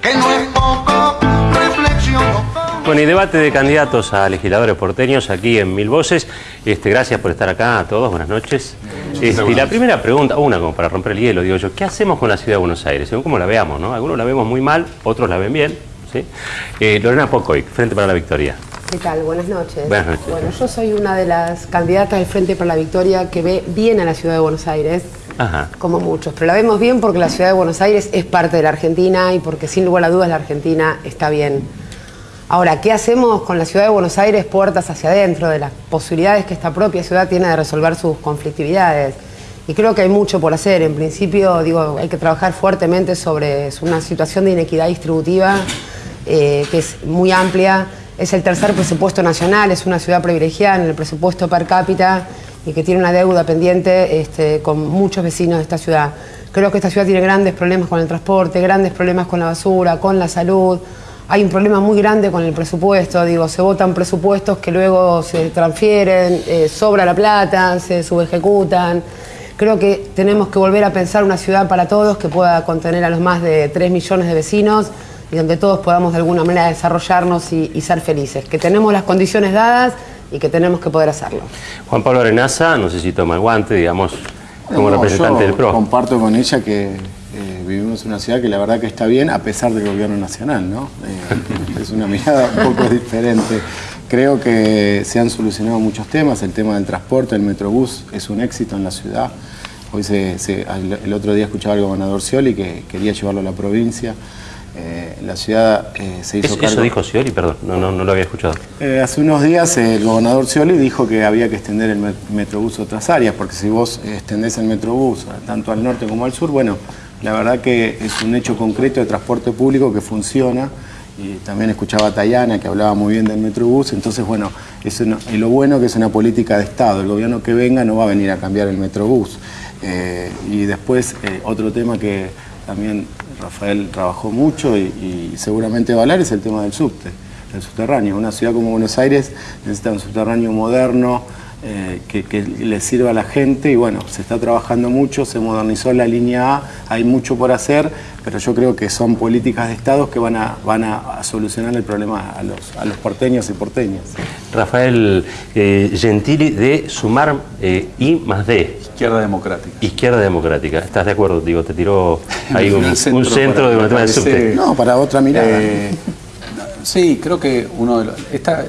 que no es poco. Bueno, y debate de candidatos a legisladores porteños aquí en Mil Voces. Este, gracias por estar acá a todos, buenas noches. Este, y la primera pregunta, una como para romper el hielo, digo yo, ¿qué hacemos con la ciudad de Buenos Aires? Según cómo la veamos, ¿no? Algunos la vemos muy mal, otros la ven bien. ¿sí? Eh, Lorena Pocoy, Frente para la Victoria. ¿Qué tal? Buenas noches. Buenas noches. Bueno, yo soy una de las candidatas del Frente para la Victoria que ve bien a la ciudad de Buenos Aires, Como muchos, pero la vemos bien porque la ciudad de Buenos Aires es parte de la Argentina y porque sin lugar a dudas la Argentina está bien. Ahora, ¿qué hacemos con la ciudad de Buenos Aires puertas hacia adentro, de las posibilidades que esta propia ciudad tiene de resolver sus conflictividades? Y creo que hay mucho por hacer. En principio, digo, hay que trabajar fuertemente sobre una situación de inequidad distributiva eh, que es muy amplia. Es el tercer presupuesto nacional, es una ciudad privilegiada en el presupuesto per cápita y que tiene una deuda pendiente este, con muchos vecinos de esta ciudad. Creo que esta ciudad tiene grandes problemas con el transporte, grandes problemas con la basura, con la salud. Hay un problema muy grande con el presupuesto, digo, se votan presupuestos que luego se transfieren, eh, sobra la plata, se subejecutan. Creo que tenemos que volver a pensar una ciudad para todos que pueda contener a los más de 3 millones de vecinos y donde todos podamos de alguna manera desarrollarnos y, y ser felices. Que tenemos las condiciones dadas y que tenemos que poder hacerlo. Juan Pablo Arenaza, no sé si toma el guante, digamos, como No, representante del PRO. Comparto con ella que eh, vivimos en una ciudad que la verdad que está bien a pesar del gobierno nacional, ¿no? Eh, es una mirada un poco diferente. Creo que se han solucionado muchos temas, el tema del transporte, el metrobús es un éxito en la ciudad. Hoy se, se- el el otro día escuchaba al gobernador Scioli que quería llevarlo a la provincia. Eh, la ciudad eh, se hizo Eso, cargo... eso dijo Scioli, perdón, no, no, no lo había escuchado. Eh, hace unos días el gobernador Scioli dijo que había que extender el met- Metrobús a otras áreas, porque si vos extendés el Metrobús tanto al norte como al sur, bueno, la verdad que es un hecho concreto de transporte público que funciona. Y también escuchaba a Tayana que hablaba muy bien del Metrobús, entonces bueno, es una- y lo bueno que es una política de Estado, el gobierno que venga no va a venir a cambiar el Metrobús. Eh, y después eh, otro tema que también Rafael trabajó mucho y, seguramente va es el tema del subte, el subterráneo. Una ciudad como Buenos Aires necesita un subterráneo moderno eh, que, que le sirva a la gente y bueno, se está trabajando mucho, se modernizó la línea A, hay mucho por hacer, pero yo creo que son políticas de Estado que van a, van a, solucionar el problema a los, a los porteños y porteñas. Rafael eh, Gentili de Sumar eh, I más D, Izquierda Democrática. Izquierda Democrática. ¿Estás de acuerdo? Digo, te tiró ahí un, Un un centro para- de un tema del parece- subte. No, para otra mirada. Eh, sí, creo que uno de los, esta-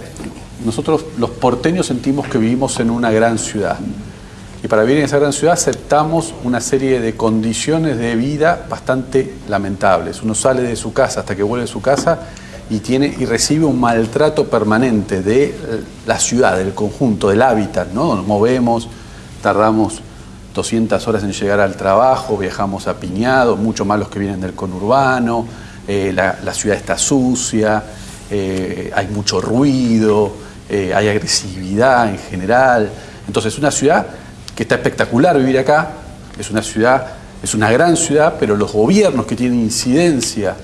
nosotros los porteños sentimos que vivimos en una gran ciudad. Y para vivir en esa gran ciudad aceptamos una serie de condiciones de vida bastante lamentables. Uno sale de su casa hasta que vuelve a su casa y, tiene, y recibe un maltrato permanente de eh, la ciudad, del conjunto, del hábitat. ¿no? Nos movemos, tardamos 200 horas en llegar al trabajo, viajamos apiñados, mucho más los que vienen del conurbano, eh, la, la ciudad está sucia, eh, hay mucho ruido, eh, hay agresividad en general. Entonces, una ciudad que está espectacular vivir acá, es una ciudad, es una gran ciudad, pero los gobiernos que tienen incidencia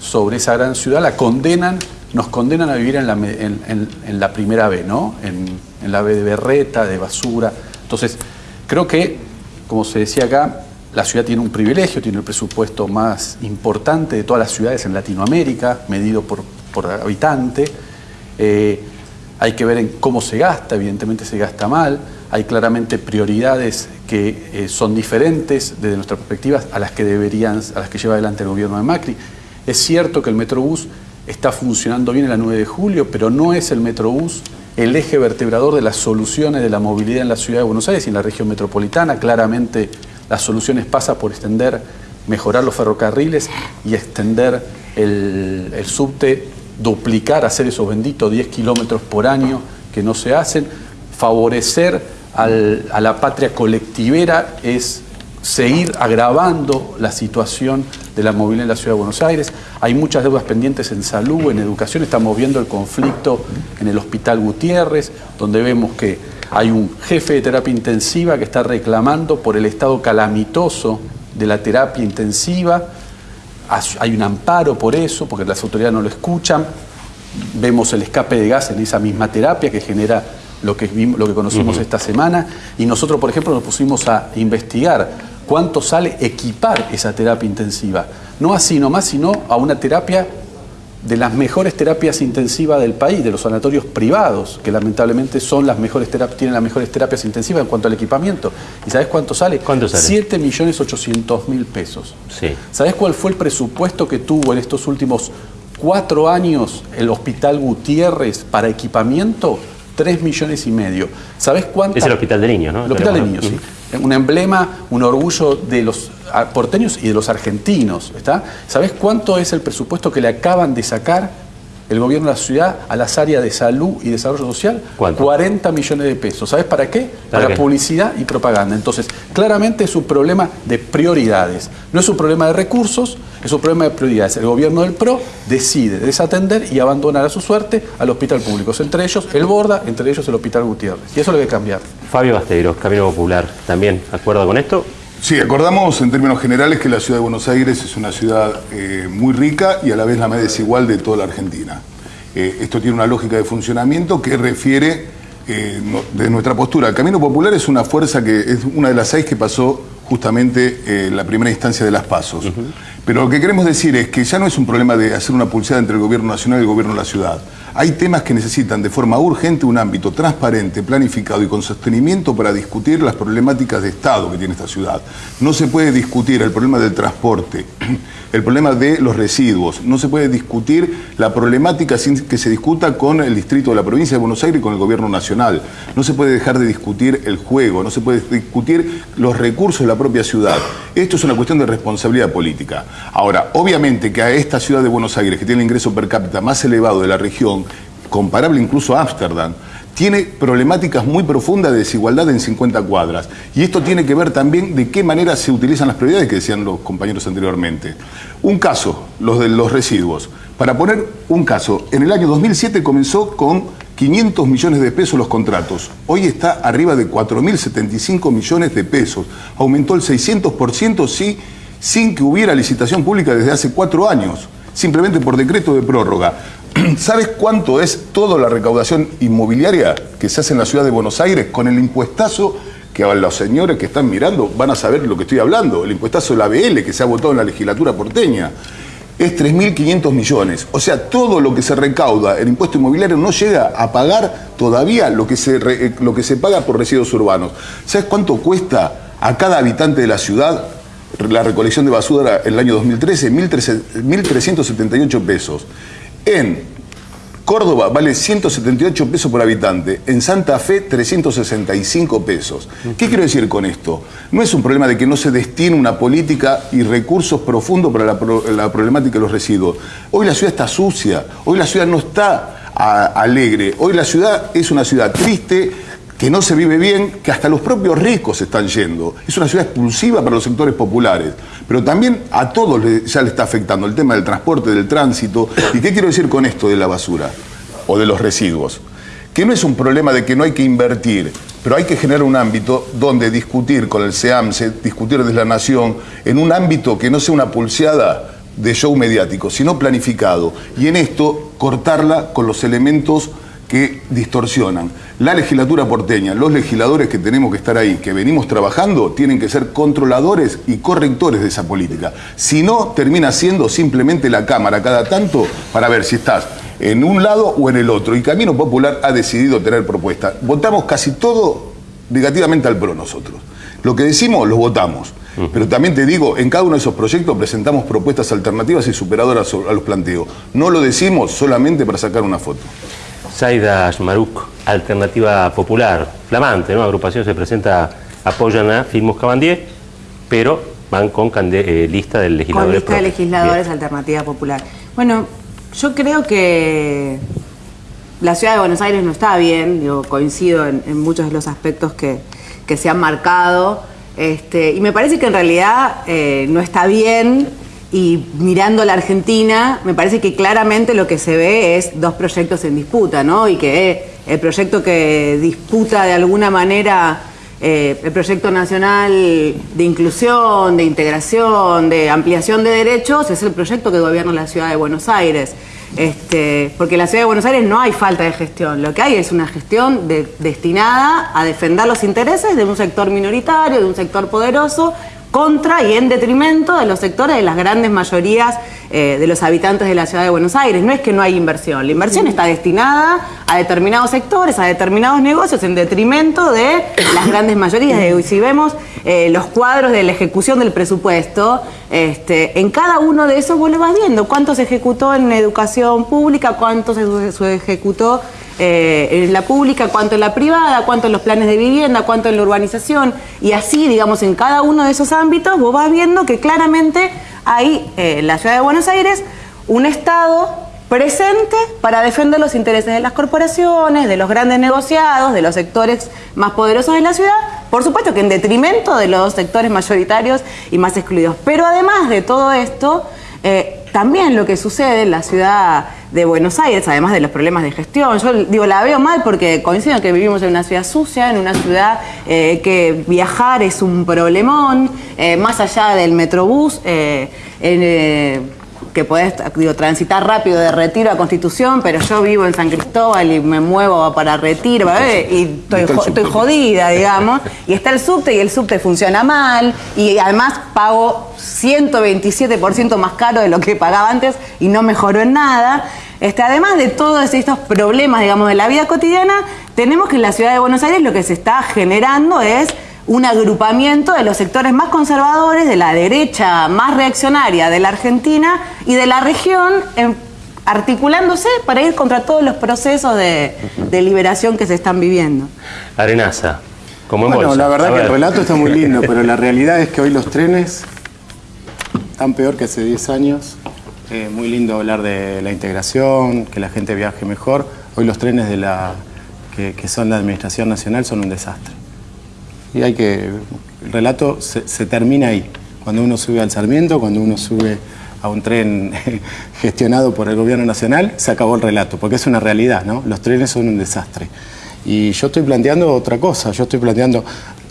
sobre esa gran ciudad la condenan, nos condenan a vivir en la, primera B, ¿no? En, en la B de berreta, de basura. Entonces, creo que, como se decía acá, la ciudad tiene un privilegio, tiene el presupuesto más importante de todas las ciudades en Latinoamérica, medido por, por habitante. Eh, hay que ver en cómo se gasta, evidentemente se gasta mal. Hay claramente prioridades que eh, son diferentes desde nuestra perspectiva a las que deberían, a las que lleva adelante el gobierno de Macri. Es cierto que el Metrobús está funcionando bien en la 9 de julio, pero no es el Metrobús el eje vertebrador de las soluciones de la movilidad en la ciudad de Buenos Aires y en la región metropolitana. Claramente las soluciones pasan por extender, mejorar los ferrocarriles y extender el, el subte, duplicar, hacer esos benditos 10 kilómetros por año que no se hacen, favorecer a la patria colectivera es seguir agravando la situación de la movilidad en la ciudad de Buenos Aires. Hay muchas deudas pendientes en salud, en educación. Estamos viendo el conflicto en el Hospital Gutiérrez, donde vemos que hay un jefe de terapia intensiva que está reclamando por el estado calamitoso de la terapia intensiva. Hay un amparo por eso, porque las autoridades no lo escuchan. Vemos el escape de gas en esa misma terapia que genera lo que, vimos- lo que conocimos esta semana. Y nosotros, por ejemplo, nos pusimos a investigar cuánto sale equipar esa terapia intensiva. no así nomás, sino a una terapia de las mejores terapias intensivas del país, de los sanatorios privados, que lamentablemente son las mejores terapias, tienen las mejores terapias intensivas en cuanto al equipamiento. ¿Y sabes cuánto sale? ¿Cuánto sale? 7 millones 800 mil pesos. Sí. ¿Sabes cuál fue el presupuesto que tuvo en estos últimos cuatro años el Hospital Gutiérrez para equipamiento? 3 millones y medio. ¿Sabes cuánto? Es el Hospital de Niños, ¿no? El Hospital de Niños, sí. Un emblema, un orgullo de los porteños y de los argentinos. ¿está? ¿Sabes cuánto es el presupuesto que le acaban de sacar el gobierno de la ciudad a las áreas de salud y desarrollo social? ¿Cuánto? 40 millones de pesos. ¿Sabes para qué? ¿Para Para, qué? publicidad y propaganda. Entonces, claramente es un problema de prioridades. No es un problema de recursos, es un problema de prioridades. El gobierno del PRO decide desatender y abandonar a su suerte al hospital público. Entre ellos el Borda, entre ellos el Hospital Gutiérrez. Y eso lo hay que cambiar. Fabio Basteiro, Camino Popular, ¿también acuerdo con esto? Sí, acordamos en términos generales que la ciudad de Buenos Aires es una ciudad eh, muy rica y a la vez la más desigual de toda la Argentina. Eh, esto tiene una lógica de funcionamiento que refiere eh, no- de nuestra postura. El Camino Popular es una fuerza que es una de las seis que pasó justamente en la primera instancia de las pasos. Pero lo que queremos decir es que ya no es un problema de hacer una pulseada entre el gobierno nacional y el gobierno de la ciudad. Hay temas que necesitan de forma urgente un ámbito transparente, planificado y con sostenimiento para discutir las problemáticas de Estado que tiene esta ciudad. No se puede discutir el problema del transporte, el problema de los residuos, no se puede discutir la problemática sin que se discuta con el distrito de la provincia de Buenos Aires y con el gobierno nacional. No se puede dejar de discutir el juego, no se puede discutir los recursos de la propia ciudad. Esto es una cuestión de responsabilidad política. Ahora, obviamente que a esta ciudad de Buenos Aires, que tiene el ingreso per cápita más elevado de la región, comparable incluso a Ámsterdam, tiene problemáticas muy profundas de desigualdad en 50 cuadras. Y esto tiene que ver también de qué manera se utilizan las prioridades que decían los compañeros anteriormente. Un caso, los de los residuos. Para poner un caso, en el año 2007 comenzó con 500 millones de pesos los contratos. Hoy está arriba de 4.075 millones de pesos. Aumentó el 600% sí, sin que hubiera licitación pública desde hace cuatro años, simplemente por decreto de prórroga. ¿Sabes cuánto es toda la recaudación inmobiliaria que se hace en la ciudad de Buenos Aires con el impuestazo que a los señores que están mirando van a saber lo que estoy hablando? El impuestazo de la BL que se ha votado en la legislatura porteña. Es 3.500 millones. O sea, todo lo que se recauda en impuesto inmobiliario no llega a pagar todavía lo que se, eh, lo que se paga por residuos urbanos. ¿Sabes cuánto cuesta a cada habitante de la ciudad la recolección de basura en el año 2013? 1.300 1.378 pesos. En Córdoba vale 178 pesos por habitante, en Santa Fe 365 pesos. ¿Qué quiero decir con esto? No es un problema de que no se destine una política y recursos profundos para la, la problemática de los residuos. Hoy la ciudad está sucia, hoy la ciudad no está alegre, hoy la ciudad es una ciudad triste, que no se vive bien, que hasta los propios ricos están yendo. Es una ciudad expulsiva para los sectores populares, pero también a todos ya le está afectando el tema del transporte, del tránsito. ¿Y qué quiero decir con esto de la basura o de los residuos? Que no es un problema de que no hay que invertir, pero hay que generar un ámbito donde discutir con el SEAMSE, discutir desde la Nación, en un ámbito que no sea una pulseada de show mediático, sino planificado. Y en esto cortarla con los elementos que distorsionan. La legislatura porteña, los legisladores que tenemos que estar ahí, que venimos trabajando, tienen que ser controladores y correctores de esa política. Si no, termina siendo simplemente la Cámara cada tanto para ver si estás en un lado o en el otro. Y Camino Popular ha decidido tener propuestas. Votamos casi todo negativamente al PRO nosotros. Lo que decimos, lo votamos. Pero también te digo, en cada uno de esos proyectos presentamos propuestas alternativas y superadoras a los planteos. No lo decimos solamente para sacar una foto. Zaida Ashmaruk, Alternativa Popular, flamante, ¿no? Agrupación se presenta, apoyan a Filmus Cabandier, pero van con eh, lista de Con legisladores. lista de legisladores, Bien. Alternativa Popular. Bueno, yo creo que la ciudad de Buenos Aires no está bien, yo coincido en, en muchos de los aspectos que, que se han marcado, este, y me parece que en realidad eh, no está bien, y mirando la Argentina, me parece que claramente lo que se ve es dos proyectos en disputa, ¿no? Y que el proyecto que disputa de alguna manera eh, el proyecto nacional de inclusión, de integración, de ampliación de derechos es el proyecto que gobierna la ciudad de Buenos Aires. Este, porque en la ciudad de Buenos Aires no hay falta de gestión, lo que hay es una gestión de- destinada a defender los intereses de un sector minoritario, de un sector poderoso, contra y en detrimento de los sectores de las grandes mayorías eh, de los habitantes de la ciudad de Buenos Aires. No es que no hay inversión, la inversión está destinada a determinados sectores, a determinados negocios, en detrimento de las grandes mayorías. Y si vemos eh, los cuadros de la ejecución del presupuesto, este, en cada uno de esos vos lo vas viendo cuánto se ejecutó en educación pública, cuánto se, se ejecutó eh, en la pública, cuánto en la privada, cuánto en los planes de vivienda, cuánto en la urbanización. Y así, digamos, en cada uno de esos ámbitos vos vas viendo que claramente hay eh, en la ciudad de Buenos Aires un Estado presente para defender los intereses de las corporaciones, de los grandes negociados, de los sectores más poderosos de la ciudad, por supuesto que en detrimento de los sectores mayoritarios y más excluidos. Pero además de todo esto, eh, también lo que sucede en la ciudad de Buenos Aires, además de los problemas de gestión, yo digo, la veo mal porque coincido que vivimos en una ciudad sucia, en una ciudad eh, que viajar es un problemón, eh, más allá del metrobús, eh, en, que podés digo, transitar rápido de Retiro a Constitución, pero yo vivo en San Cristóbal y me muevo para Retiro y estoy, estoy jodida, digamos. Y está el subte y el subte funciona mal y además pago 127% más caro de lo que pagaba antes y no mejoró en nada. Este, además de todos estos problemas, digamos, de la vida cotidiana, tenemos que en la ciudad de Buenos Aires lo que se está generando es un agrupamiento de los sectores más conservadores, de la derecha más reaccionaria de la Argentina y de la región, articulándose para ir contra todos los procesos de, liberación que se están viviendo. Arenaza, como en Bueno, la verdad que el relato está muy lindo, pero la realidad es que hoy los trenes están peor que hace 10 años. Eh, muy lindo hablar de la integración, que la gente viaje mejor. Hoy los trenes de la, que, que son la Administración Nacional son un desastre. Y hay que. El relato se, se termina ahí. Cuando uno sube al Sarmiento, cuando uno sube a un tren gestionado por el gobierno nacional, se acabó el relato, porque es una realidad, ¿no? Los trenes son un desastre. Y yo estoy planteando otra cosa, yo estoy planteando,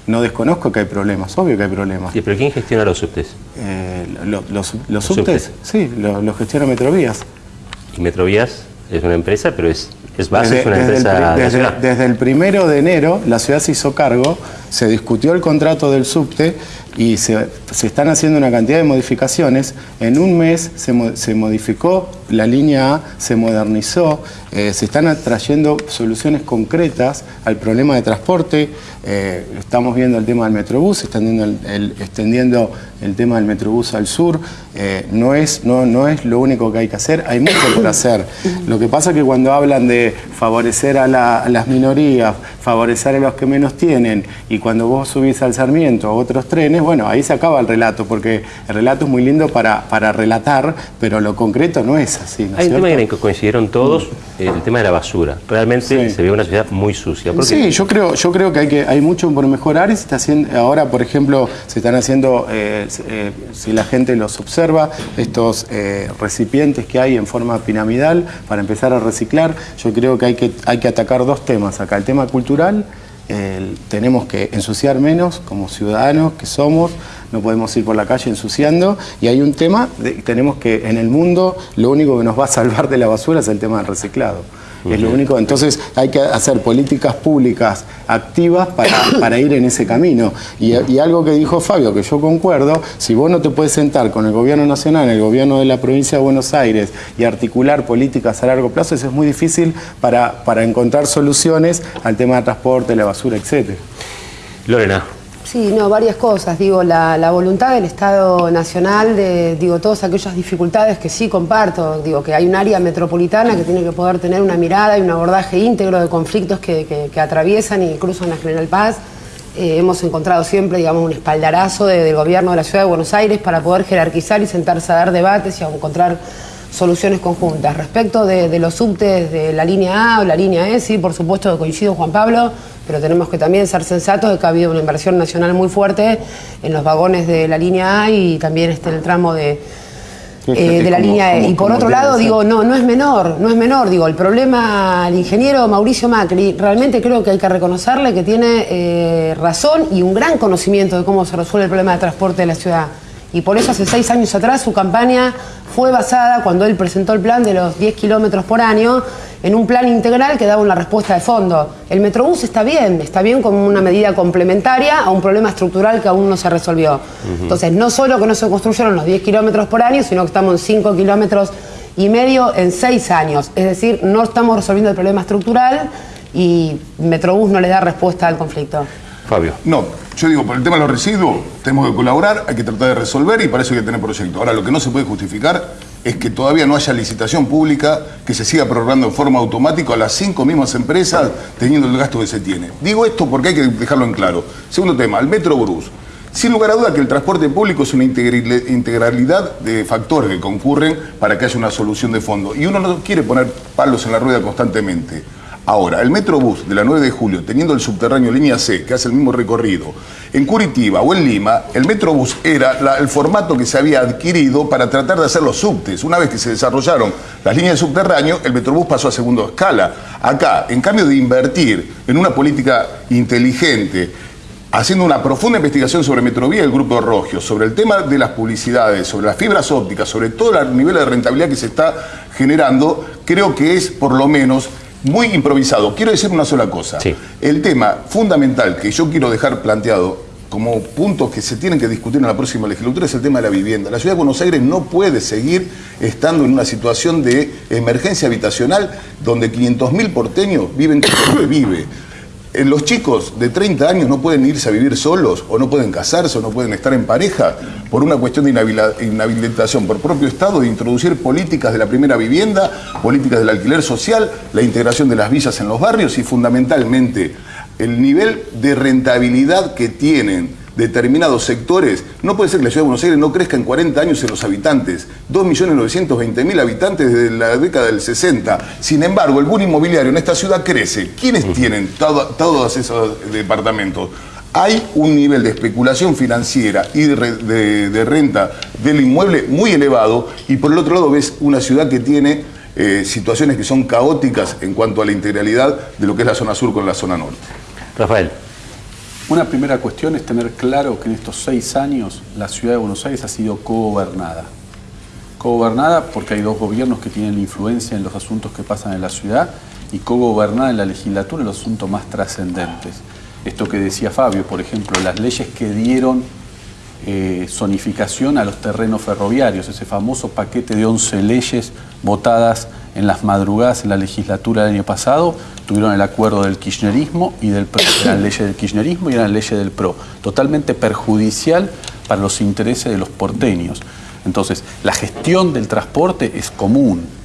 no desconozco que hay problemas, obvio que hay problemas. ¿Y pero quién gestiona los subtes? Eh, lo- los, los subtes, sí, lo, lo gestiona Metrovías. Y Metrovías es una empresa, pero es, es base, Desde, es una desde el, empresa pri- desde- desde el primero de enero la ciudad se hizo cargo, se discutió el contrato del subte y se, están haciendo una cantidad de modificaciones. En un mes se, mo- se modificó la línea A, se modernizó, eh, se están trayendo soluciones concretas al problema de transporte. eh, estamos viendo el tema del Metrobús, extendiendo el, extendiendo el tema del Metrobús al sur. eh, no, es, no, no es lo único que hay que hacer, hay mucho por hacer. Lo que pasa es que cuando hablan de favorecer a, a las minorías, favorecer a los que menos tienen, y cuando vos subís al Sarmiento a otros trenes, bueno, ahí se acaba el relato, porque el relato es muy lindo para, para relatar, pero lo concreto no es así. ¿no Hay un tema cierto? en el que coincidieron todos, eh, el tema de la basura. Realmente Sí. se ve una ciudad muy sucia. Sí, yo creo, yo creo que hay, que hay mucho por mejorar y se está haciendo, ahora, por ejemplo, se están haciendo, eh, eh, si la gente los observa, estos eh, recipientes que hay en forma piramidal para empezar a reciclar. Yo creo que hay que, hay que atacar dos temas acá. El tema cultural, el- tenemos que ensuciar menos como ciudadanos que somos, no podemos ir por la calle ensuciando. Y hay un tema, de- tenemos que en el mundo lo único que nos va a salvar de la basura es el tema del reciclado. Es lo único, entonces hay que hacer políticas públicas activas para, para ir en ese camino. Y, y algo que dijo Fabio, que yo concuerdo, si vos no te puedes sentar con el gobierno nacional, el gobierno de la provincia de Buenos Aires y articular políticas a largo plazo, eso es muy difícil para, para encontrar soluciones al tema del transporte, la basura, etc. Lorena, Sí, no, varias cosas. Digo, la, voluntad del Estado Nacional de, digo, todas aquellas dificultades que sí comparto. Digo, que hay un área metropolitana que tiene que poder tener una mirada y un abordaje íntegro de conflictos que, que- atraviesan y cruzan la General Paz. Eh, hemos encontrado siempre, digamos, un espaldarazo de- del gobierno de la Ciudad de Buenos Aires para poder jerarquizar y sentarse a dar debates y a encontrar soluciones conjuntas. Respecto de, de los subtes de la línea A o la línea E, sí, por supuesto coincido Juan Pablo, pero tenemos que también ser sensatos de que ha habido una inversión nacional muy fuerte en los vagones de la línea A y también este, en el tramo de, eh, de la como- línea E. como- Y por otro lado, digo, no, no es menor, no es menor. Digo, el problema, el ingeniero Mauricio Macri, realmente creo que hay que reconocerle que tiene eh, razón y un gran conocimiento de cómo se resuelve el problema de transporte de la ciudad. Y por eso hace seis años atrás su campaña fue basada, cuando él presentó el plan de los 10 kilómetros por año, en un plan integral que daba una respuesta de fondo. El Metrobús está bien, está bien como una medida complementaria a un problema estructural que aún no se resolvió. Entonces, no solo que no se construyeron los 10 kilómetros por año, sino que estamos en 5 kilómetros y medio en 6 años. Es decir, no estamos resolviendo el problema estructural y Metrobús no le da respuesta al conflicto. Fabio. No, yo digo, por el tema de los residuos, tenemos que colaborar, hay que tratar de resolver y para eso hay que tener proyectos. Ahora, lo que no se puede justificar es que todavía no haya licitación pública que se siga prorrogando en forma automática a las cinco mismas empresas teniendo el gasto que se tiene. Digo esto porque hay que dejarlo en claro. Segundo tema, el Metro. Sin lugar a duda que el transporte público es una integralidad de factores que concurren para que haya una solución de fondo. Y uno no quiere poner palos en la rueda constantemente. Ahora, el Metrobús de la 9 de julio, teniendo el subterráneo línea C, que hace el mismo recorrido, en Curitiba o en Lima, el Metrobús era el formato que se había adquirido para tratar de hacer los subtes. Una vez que se desarrollaron las líneas de subterráneo, el Metrobús pasó a segundo escala. Acá, en cambio de invertir en una política inteligente, haciendo una profunda investigación sobre Metrovía y el Grupo Rogio, sobre el tema de las publicidades, sobre las fibras ópticas, sobre todo el nivel de rentabilidad que se está generando, creo que es por lo menos muy improvisado. Quiero decir una sola cosa. Sí. El tema fundamental que yo quiero dejar planteado como puntos que se tienen que discutir en la próxima legislatura es el tema de la vivienda. La ciudad de Buenos Aires no puede seguir estando en una situación de emergencia habitacional donde 500.000 porteños viven como vive. Eh, Los chicos de 30 años no pueden irse a vivir solos o no pueden casarse o no pueden estar en pareja por una cuestión de inhabilitación por propio Estado de introducir políticas de la primera vivienda, políticas del alquiler social, la integración de las villas en los barrios y fundamentalmente el nivel de rentabilidad que tienen determinados sectores, no puede ser que la ciudad de Buenos Aires no crezca en 40 años en los habitantes, 2.920.000 habitantes desde la década del 60. Sin embargo, el boom inmobiliario en esta ciudad crece. ¿Quiénes tienen todo- todos esos departamentos? Hay un nivel de especulación financiera y de, re- de- de renta del inmueble muy elevado y por el otro lado ves una ciudad que tiene eh, situaciones que son caóticas en cuanto a la integralidad de lo que es la zona sur con la zona norte. Rafael. Una primera cuestión es tener claro que en estos seis años la ciudad de Buenos Aires ha sido cogobernada. Cogobernada porque hay dos gobiernos que tienen influencia en los asuntos que pasan en la ciudad y cogobernada en la legislatura en los asuntos más trascendentes. Esto que decía Fabio, por ejemplo, las leyes que dieron eh, zonificación a los terrenos ferroviarios, ese famoso paquete de 11 leyes votadas en las madrugadas en la legislatura del año pasado, tuvieron el acuerdo del kirchnerismo y del PRO. Eran leyes del kirchnerismo y eran leyes del PRO. Totalmente perjudicial para los intereses de los porteños. Entonces, la gestión del transporte es común.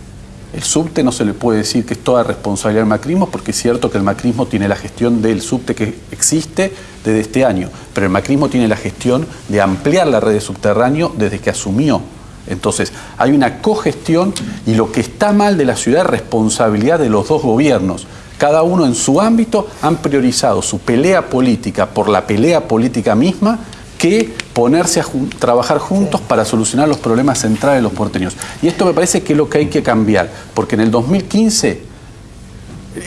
El subte no se le puede decir que es toda responsabilidad del macrismo, porque es cierto que el macrismo tiene la gestión del subte que existe desde este año, pero el macrismo tiene la gestión de ampliar la red de subterráneo desde que asumió. Entonces, hay una cogestión y lo que está mal de la ciudad es responsabilidad de los dos gobiernos. Cada uno en su ámbito han priorizado su pelea política por la pelea política misma que ponerse a jun- trabajar juntos para solucionar los problemas centrales de los porteños. Y esto me parece que es lo que hay que cambiar, porque en el 2015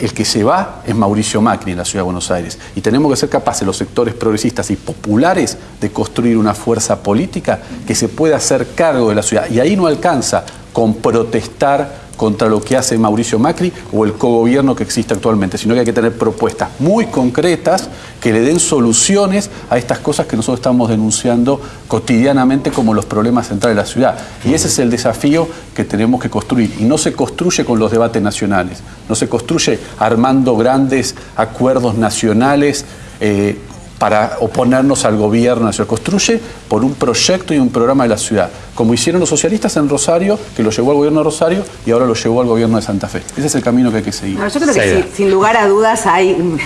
el que se va es Mauricio Macri en la ciudad de Buenos Aires. Y tenemos que ser capaces, los sectores progresistas y populares, de construir una fuerza política que se pueda hacer cargo de la ciudad. Y ahí no alcanza con protestar contra lo que hace Mauricio Macri o el cogobierno que existe actualmente, sino que hay que tener propuestas muy concretas que le den soluciones a estas cosas que nosotros estamos denunciando cotidianamente como los problemas centrales de la ciudad. Y ese es el desafío que tenemos que construir. Y no se construye con los debates nacionales, no se construye armando grandes acuerdos nacionales. eh, para oponernos al gobierno, se construye por un proyecto y un programa de la ciudad, como hicieron los socialistas en Rosario, que lo llevó al gobierno de Rosario y ahora lo llevó al gobierno de Santa Fe. Ese es el camino que hay que seguir. Yo creo que sí, sin lugar a dudas hay,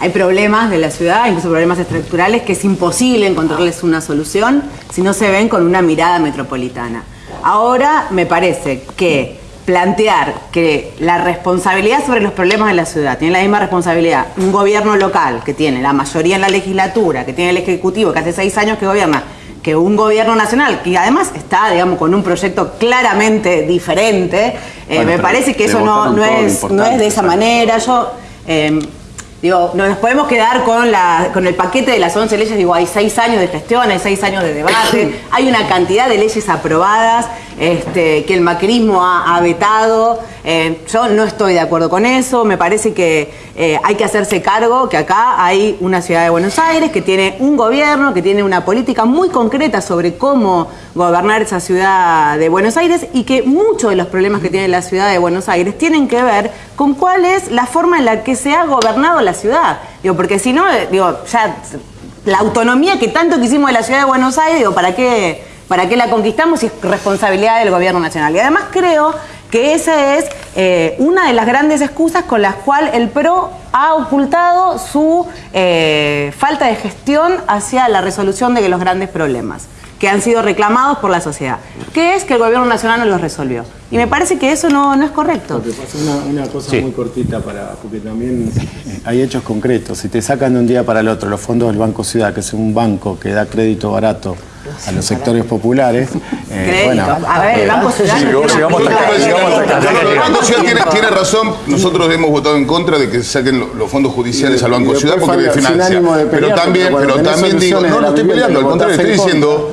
hay problemas de la ciudad, incluso problemas estructurales, que es imposible encontrarles una solución si no se ven con una mirada metropolitana. Ahora me parece que plantear que la responsabilidad sobre los problemas de la ciudad tiene la misma responsabilidad un gobierno local que tiene la mayoría en la legislatura, que tiene el ejecutivo, que hace seis años que gobierna, que un gobierno nacional, que además está, digamos, con un proyecto claramente diferente, eh, me parece que eso no, no es, no es de esa manera. Yo eh, Digo, no nos podemos quedar con, la, con el paquete de las 11 leyes. Digo, hay seis años de gestión, hay seis años de debate, hay una cantidad de leyes aprobadas este, que el macrismo ha, vetado. Eh, yo no estoy de acuerdo con eso. Me parece que eh, hay que hacerse cargo que acá hay una ciudad de Buenos Aires que tiene un gobierno, que tiene una política muy concreta sobre cómo gobernar esa ciudad de Buenos Aires y que muchos de los problemas que tiene la ciudad de Buenos Aires tienen que ver con cuál es la forma en la que se ha gobernado la ciudad. Digo, porque si no, digo, ya la autonomía que tanto quisimos de la ciudad de Buenos Aires, digo, ¿para qué, para qué la conquistamos si es responsabilidad del gobierno nacional? Y además creo que esa es eh, una de las grandes excusas con las cuales el PRO ha ocultado su eh, falta de gestión hacia la resolución de los grandes problemas que han sido reclamados por la sociedad, que es que el gobierno nacional no los resolvió. Y me parece que eso no, no es correcto. Una, una cosa Sí. muy cortita para, porque también hay hechos concretos. Si te sacan de un día para el otro los fondos del Banco Ciudad, que es un banco que da crédito barato a los sectores populares, eh, bueno, a ver, el Banco Ciudad Sí, tiene llegamos hasta acá, razón, nosotros hemos votado en contra de que se saquen lo- los fondos judiciales al Banco Ciudad porque le financia. Pero también, pero también digo, no, no estoy peleando, al contrario, estoy en diciendo,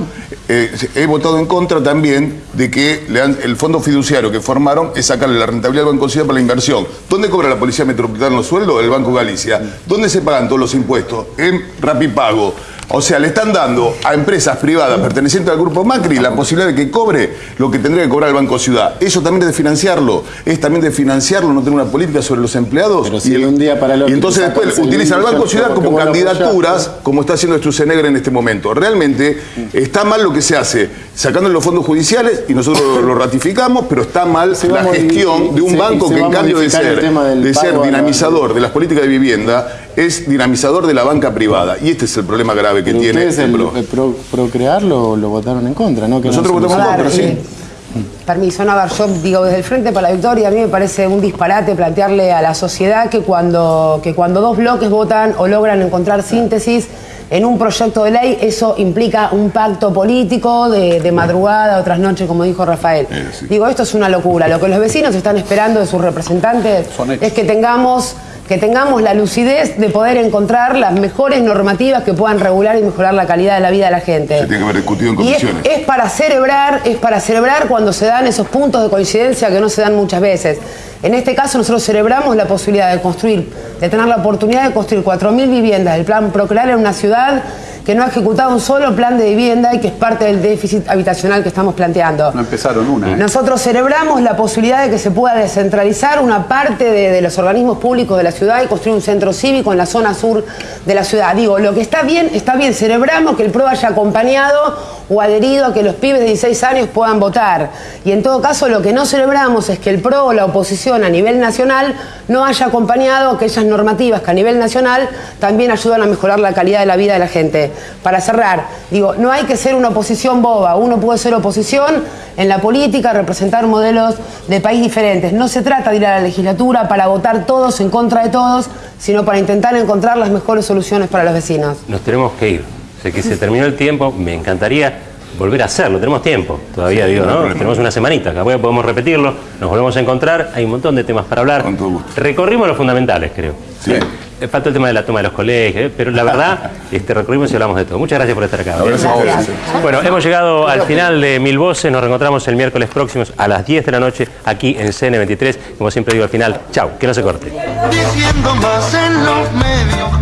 eh, he votado en contra también de que le el fondo fiduciario que formaron es sacarle la rentabilidad al Banco Ciudad para la inversión. ¿Dónde cobra la Policía Metropolitana los sueldos? El Banco Galicia. ¿Dónde se pagan todos los impuestos? En Rapipago. O sea, le están dando a empresas privadas pertenecientes al grupo Macri la posibilidad de que cobre lo que tendría que cobrar el Banco Ciudad. Eso también es de financiarlo. Es también de financiarlo, no tener una política sobre los empleados. Pero si de un día para el Y entonces después utilizan al Banco Ciudad como candidaturas, como está haciendo Stroessner en este momento. Realmente está mal lo que se hace, sacando los fondos judiciales, y nosotros lo, ratificamos, pero está mal Se la gestión de un se- banco que en cambio de ser, de ser la- dinamizador de las políticas de vivienda, es dinamizador de la banca privada. Y este es el problema grave que Pero tiene ustedes el el, PRO. el pro, Procrear lo, lo votaron en contra, ¿no? Que Nosotros no votamos en contra, sí. eh, Permiso, no, a ver, yo digo, desde el Frente para la Victoria, a mí me parece un disparate plantearle a la sociedad que cuando, que cuando dos bloques votan o logran encontrar síntesis en un proyecto de ley, eso implica un pacto político de, de madrugada, otras noches, como dijo Rafael. Eh, sí. Digo, esto es una locura. Lo que los vecinos están esperando de sus representantes es que tengamos que tengamos la lucidez de poder encontrar las mejores normativas que puedan regular y mejorar la calidad de la vida de la gente. Se tiene que haber discutido en Y es- comisiones. es para celebrar, es para celebrar cuando se dan esos puntos de coincidencia que no se dan muchas veces. En este caso nosotros celebramos la posibilidad de construir, de tener la oportunidad de construir 4.000 viviendas del plan Procrear en una ciudad que no ha ejecutado un solo plan de vivienda y que es parte del déficit habitacional que estamos planteando. No empezaron una. ¿eh? Nosotros celebramos la posibilidad de que se pueda descentralizar una parte de, de los organismos públicos de la ciudad y construir un centro cívico en la zona sur de la ciudad. Digo, lo que está bien, está bien. Celebramos que el PRO haya acompañado o adherido a que los pibes de 16 años puedan votar. Y en todo caso, lo que no celebramos es que el PRO o la oposición a nivel nacional no haya acompañado aquellas normativas que a nivel nacional también ayudan a mejorar la calidad de la vida de la gente. Para cerrar, digo, no hay que ser una oposición boba. Uno puede ser oposición en la política, representar modelos de país diferentes. No se trata de ir a la legislatura para votar todos en contra de todos, sino para intentar encontrar las mejores soluciones para los vecinos. Nos tenemos que ir. Sé que se terminó el tiempo, me encantaría volver a hacerlo, tenemos tiempo, todavía digo, ¿no? Tenemos una semanita, capaz podemos repetirlo, nos volvemos a encontrar, hay un montón de temas para hablar. Con todo gusto. Recorrimos los fundamentales, creo. Sí. Eh, Falta el tema de la toma de los colegios, eh, pero la verdad, este, recorrimos y hablamos de todo. Muchas gracias por estar acá. Gracias a vos. Gracias. Bueno, hemos llegado al final de Mil Voces, nos reencontramos el miércoles próximo a las 10 de la noche aquí en CN23. Como siempre digo al final, chau, que no se corte. diciendo más en los medios.